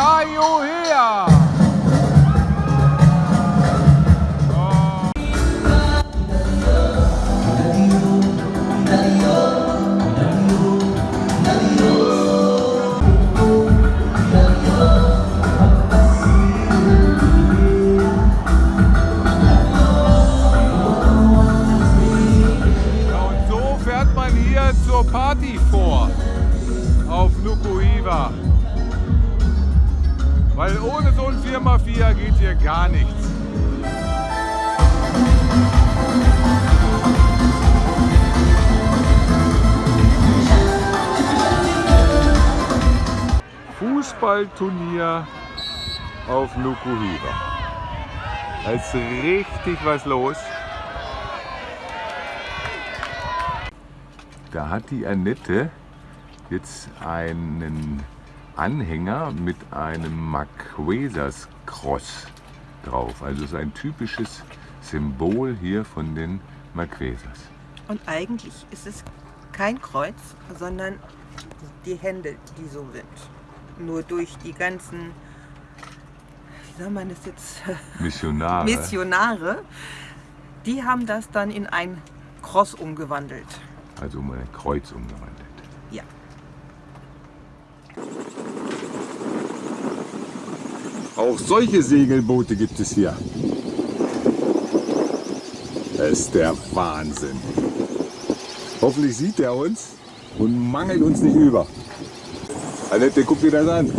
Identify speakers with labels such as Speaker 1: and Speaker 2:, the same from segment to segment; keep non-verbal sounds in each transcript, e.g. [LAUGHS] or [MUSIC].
Speaker 1: Ja, und so fährt man hier zur Party vor auf Nukuhiva. Weil ohne so ein 4x4 geht hier gar nichts. Fußballturnier auf Nukuhiva. Da ist richtig was los. Da hat die Annette jetzt einen Anhänger mit einem Marquesas Cross drauf. Also so ein typisches Symbol hier von den Marquesas.
Speaker 2: Und eigentlich ist es kein Kreuz, sondern die Hände, die so sind. Nur durch die ganzen, wie soll man das jetzt, [LAUGHS]
Speaker 1: Missionare.
Speaker 2: Missionare, die haben das dann in ein Cross umgewandelt.
Speaker 1: also um ein Kreuz umgewandelt.
Speaker 3: Auch solche Segelboote gibt es hier. Das ist der Wahnsinn. Hoffentlich sieht er uns und mangelt uns nicht über. Annette, guck dir das an.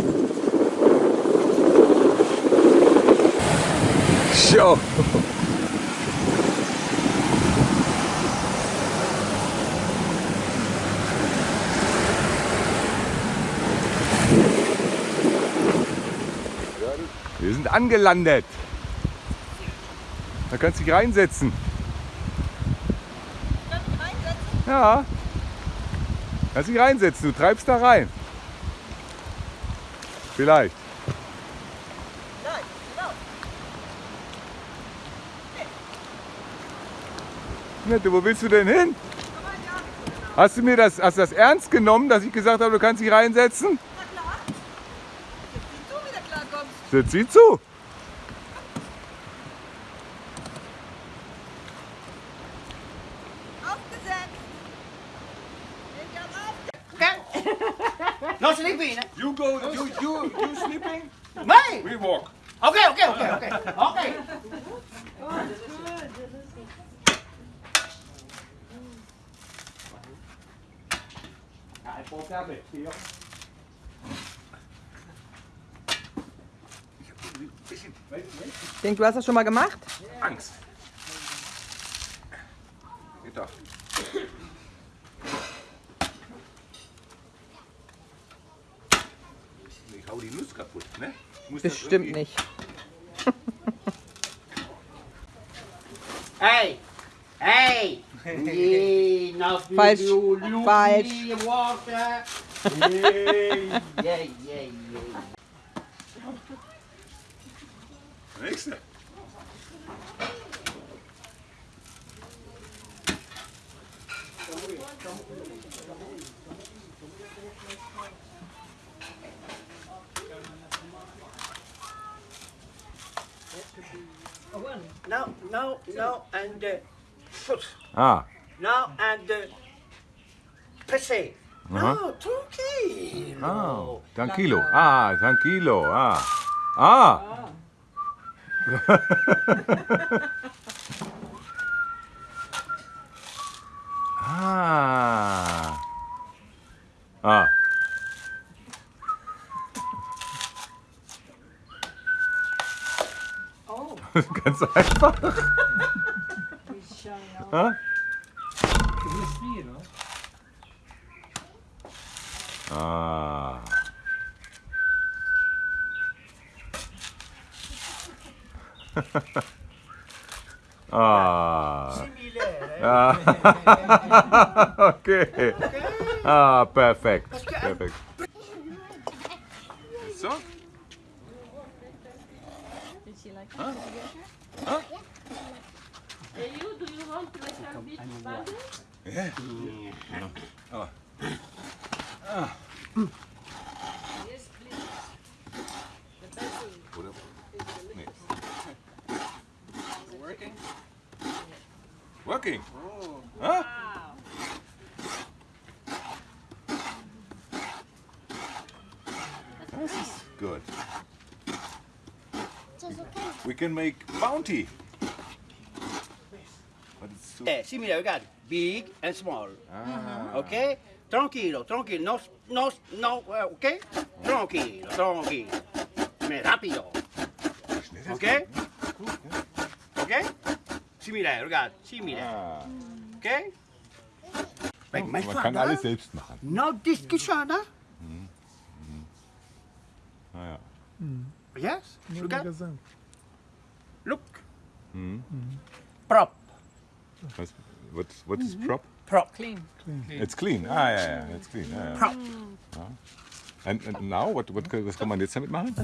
Speaker 3: Schau.
Speaker 1: Sind angelandet. Da kannst du dich reinsetzen. Ja. Kannst dich reinsetzen, du treibst da rein. Vielleicht. Nette, wo willst du denn hin? Hast du mir das, hast das ernst genommen, dass ich gesagt habe, du kannst dich reinsetzen? Das sieht zu.
Speaker 4: No sleeping. eh?
Speaker 1: You go, you, you, you sleeping?
Speaker 4: Me?
Speaker 1: We walk.
Speaker 4: Okay, okay, okay, okay. Okay.
Speaker 2: Ich denke, du hast das schon mal gemacht?
Speaker 1: Angst. Geht doch. Ich hau die Nuss kaputt, ne? Ich
Speaker 2: Bestimmt nicht. [LAUGHS]
Speaker 4: Hey, hey. Yeah, [LAUGHS] do
Speaker 2: Falsch, falsch.
Speaker 4: Yeah, yeah, yeah, yeah.
Speaker 1: Nächste.
Speaker 4: No, no, no, and uh, foot.
Speaker 1: Ah,
Speaker 4: No, and uh, pisse. No, turkey.
Speaker 1: ah, tranquilo. Ah, tranquilo. Ah. Ah. ah. Ah. Ganz einfach. Ah? Ah. [LAUGHS] ah. ah. [LAUGHS] okay. Ah, perfect. Perfect. So?
Speaker 5: Did she like huh? Huh?
Speaker 6: Hey, you, do you want to make a bit Yeah.
Speaker 7: yeah. Oh.
Speaker 8: Ah. ah. ah.
Speaker 7: Working. Huh? This is good. We can make bounty. But it's too...
Speaker 4: Eh, similar, regard. Big and small.
Speaker 7: Ah.
Speaker 4: Okay? Tranquilo, tranquilo. No, no, no, eh, okay? Tranquilo, tranquilo. Me rápido. Okay? Okay? Similar, regard. Similar.
Speaker 7: Ah.
Speaker 4: Okay? Like my
Speaker 7: Man kann alles selbst machen.
Speaker 4: No discussion, huh?
Speaker 7: Naja.
Speaker 4: Yes? Look at,
Speaker 9: Magasin.
Speaker 4: look.
Speaker 7: Hm.
Speaker 4: Prop.
Speaker 7: Was, what, what is prop?
Speaker 4: Prop.
Speaker 5: Clean.
Speaker 7: It's clean. Ah, ja, ja, it's clean. Ja, ja.
Speaker 4: Prop.
Speaker 7: And, and now, what, what, was kann man jetzt damit machen?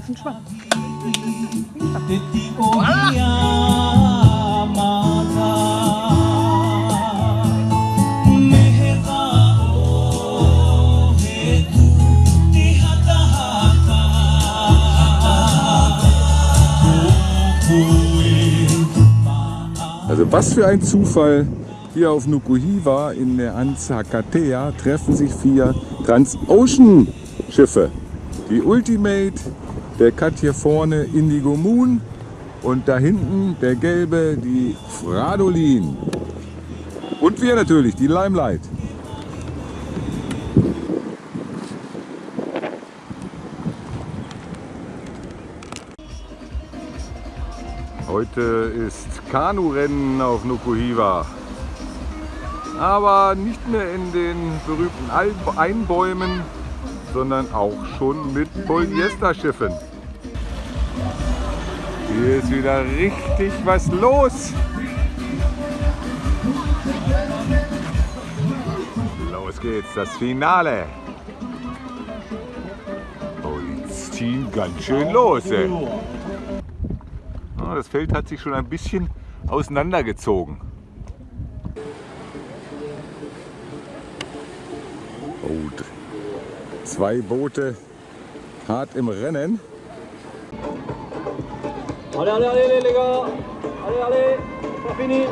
Speaker 1: Also was für ein Zufall. Hier auf Nukuhiva in der Anzakatea treffen sich vier Transocean-Schiffe. Die Ultimate, der Cut hier vorne Indigo Moon und da hinten der gelbe, die Fradolin. Und wir natürlich, die Limelight. Heute ist Kanurennen auf Nukuhiva. Aber nicht mehr in den berühmten Einbäumen, sondern auch schon mit Polyesterschiffen. Hier ist wieder richtig was los. Los geht's, das Finale. Oh, die ziehen ganz schön los. Ey. Das Feld hat sich schon ein bisschen auseinandergezogen. Oh, zwei Boote hart im Rennen.
Speaker 8: Allez, allez, allez les gars Allez, allez C'est fini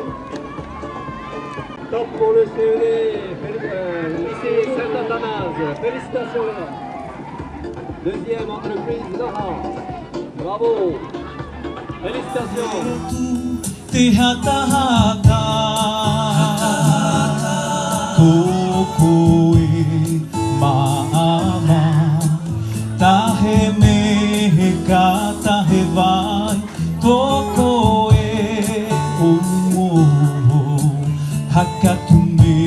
Speaker 8: Top pour le CED euh, lycée Saint-Athanase Félicitations Deuxième entreprise Nora Bravo Terra
Speaker 10: tahata Kokoe maama Tahe meka tahe vai Kokoe umuho Hakatume